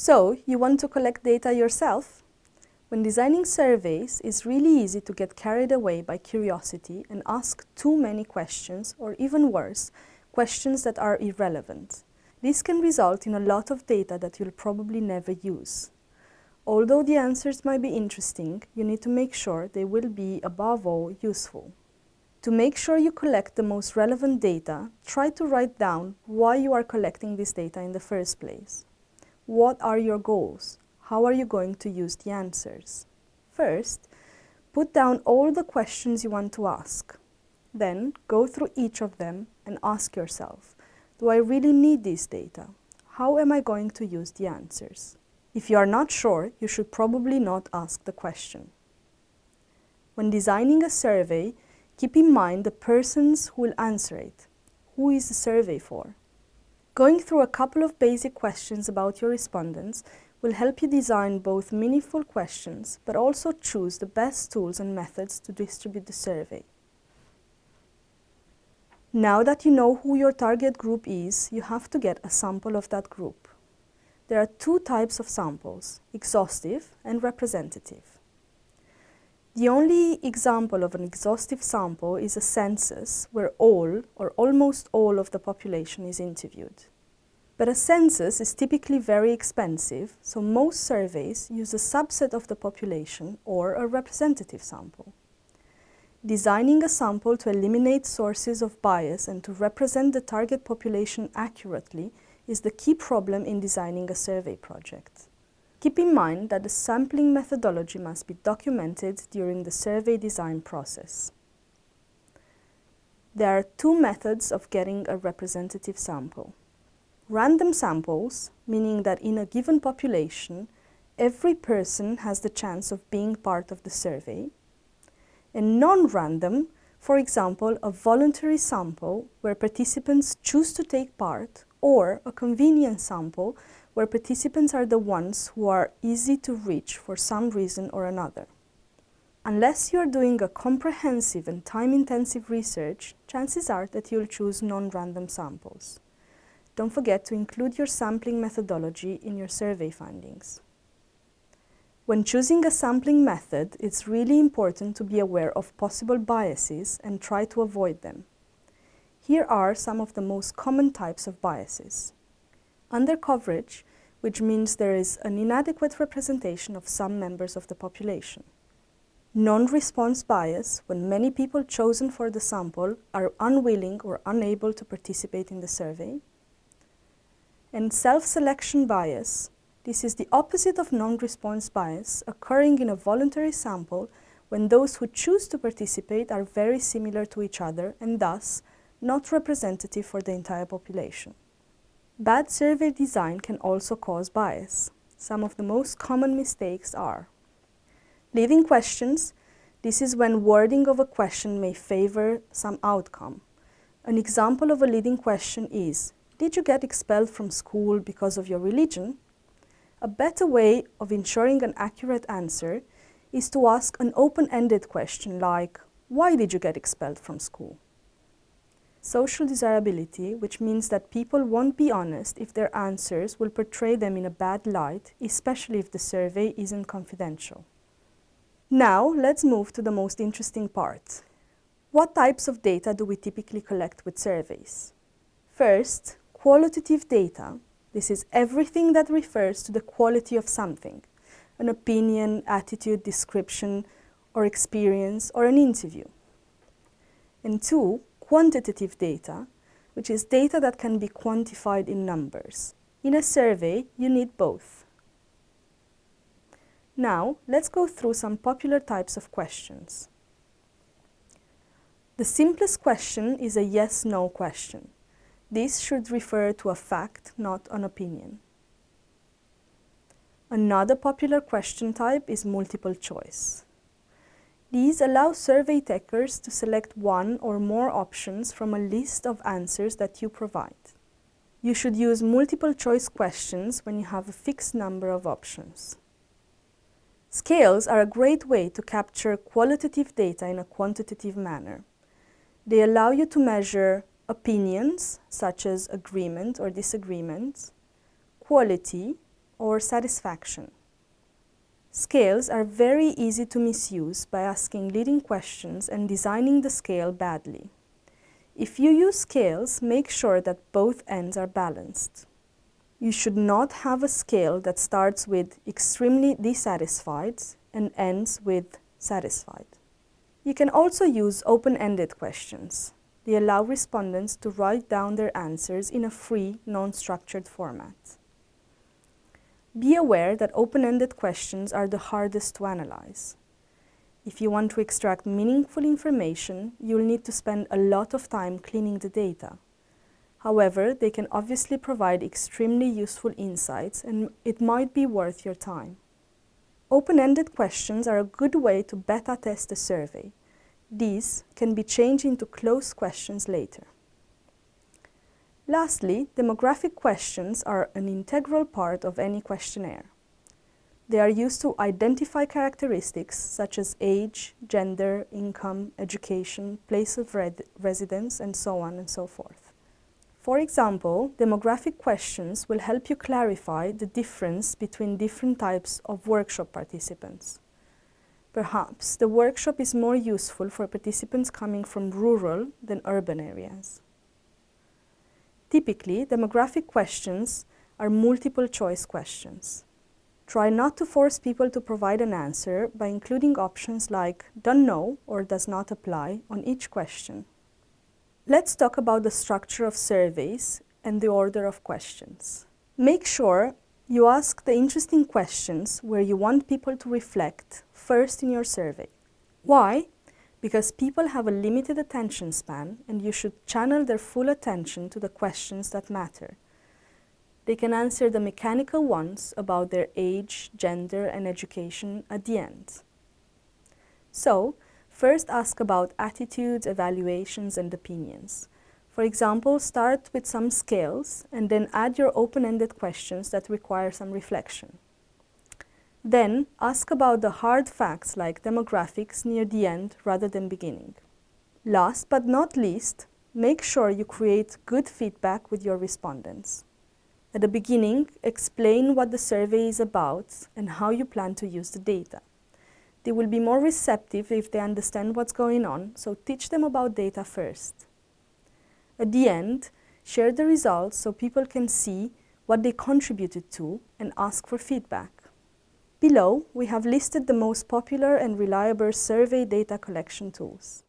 So, you want to collect data yourself? When designing surveys, it's really easy to get carried away by curiosity and ask too many questions, or even worse, questions that are irrelevant. This can result in a lot of data that you'll probably never use. Although the answers might be interesting, you need to make sure they will be, above all, useful. To make sure you collect the most relevant data, try to write down why you are collecting this data in the first place. What are your goals? How are you going to use the answers? First, put down all the questions you want to ask. Then, go through each of them and ask yourself, do I really need this data? How am I going to use the answers? If you are not sure, you should probably not ask the question. When designing a survey, keep in mind the persons who will answer it. Who is the survey for? Going through a couple of basic questions about your respondents will help you design both meaningful questions, but also choose the best tools and methods to distribute the survey. Now that you know who your target group is, you have to get a sample of that group. There are two types of samples, exhaustive and representative. The only example of an exhaustive sample is a census where all or almost all of the population is interviewed. But a census is typically very expensive, so most surveys use a subset of the population or a representative sample. Designing a sample to eliminate sources of bias and to represent the target population accurately is the key problem in designing a survey project. Keep in mind that the sampling methodology must be documented during the survey design process. There are two methods of getting a representative sample. Random samples, meaning that in a given population, every person has the chance of being part of the survey. And non-random, for example, a voluntary sample where participants choose to take part, or a convenience sample where participants are the ones who are easy to reach for some reason or another. Unless you are doing a comprehensive and time-intensive research, chances are that you'll choose non-random samples. Don't forget to include your sampling methodology in your survey findings. When choosing a sampling method, it's really important to be aware of possible biases and try to avoid them. Here are some of the most common types of biases. Undercoverage, which means there is an inadequate representation of some members of the population. Non-response bias, when many people chosen for the sample are unwilling or unable to participate in the survey and self-selection bias. This is the opposite of non-response bias occurring in a voluntary sample when those who choose to participate are very similar to each other and thus not representative for the entire population. Bad survey design can also cause bias. Some of the most common mistakes are leading questions. This is when wording of a question may favor some outcome. An example of a leading question is, did you get expelled from school because of your religion? A better way of ensuring an accurate answer is to ask an open-ended question like, why did you get expelled from school? Social desirability, which means that people won't be honest if their answers will portray them in a bad light, especially if the survey isn't confidential. Now, let's move to the most interesting part. What types of data do we typically collect with surveys? First, Qualitative data, this is everything that refers to the quality of something, an opinion, attitude, description, or experience, or an interview. And two, quantitative data, which is data that can be quantified in numbers. In a survey, you need both. Now, let's go through some popular types of questions. The simplest question is a yes-no question. This should refer to a fact, not an opinion. Another popular question type is multiple choice. These allow survey takers to select one or more options from a list of answers that you provide. You should use multiple choice questions when you have a fixed number of options. Scales are a great way to capture qualitative data in a quantitative manner. They allow you to measure opinions, such as agreement or disagreement, quality, or satisfaction. Scales are very easy to misuse by asking leading questions and designing the scale badly. If you use scales, make sure that both ends are balanced. You should not have a scale that starts with extremely dissatisfied and ends with satisfied. You can also use open-ended questions. They allow respondents to write down their answers in a free, non-structured format. Be aware that open-ended questions are the hardest to analyze. If you want to extract meaningful information, you'll need to spend a lot of time cleaning the data. However, they can obviously provide extremely useful insights and it might be worth your time. Open-ended questions are a good way to beta test a survey. These can be changed into closed questions later. Lastly, demographic questions are an integral part of any questionnaire. They are used to identify characteristics such as age, gender, income, education, place of residence, and so on and so forth. For example, demographic questions will help you clarify the difference between different types of workshop participants. Perhaps the workshop is more useful for participants coming from rural than urban areas. Typically, demographic questions are multiple choice questions. Try not to force people to provide an answer by including options like don't know or does not apply on each question. Let's talk about the structure of surveys and the order of questions. Make sure you ask the interesting questions where you want people to reflect first in your survey. Why? Because people have a limited attention span and you should channel their full attention to the questions that matter. They can answer the mechanical ones about their age, gender, and education at the end. So, first ask about attitudes, evaluations, and opinions. For example, start with some scales and then add your open-ended questions that require some reflection. Then, ask about the hard facts like demographics near the end rather than beginning. Last but not least, make sure you create good feedback with your respondents. At the beginning, explain what the survey is about and how you plan to use the data. They will be more receptive if they understand what's going on, so teach them about data first. At the end, share the results so people can see what they contributed to and ask for feedback. Below, we have listed the most popular and reliable survey data collection tools.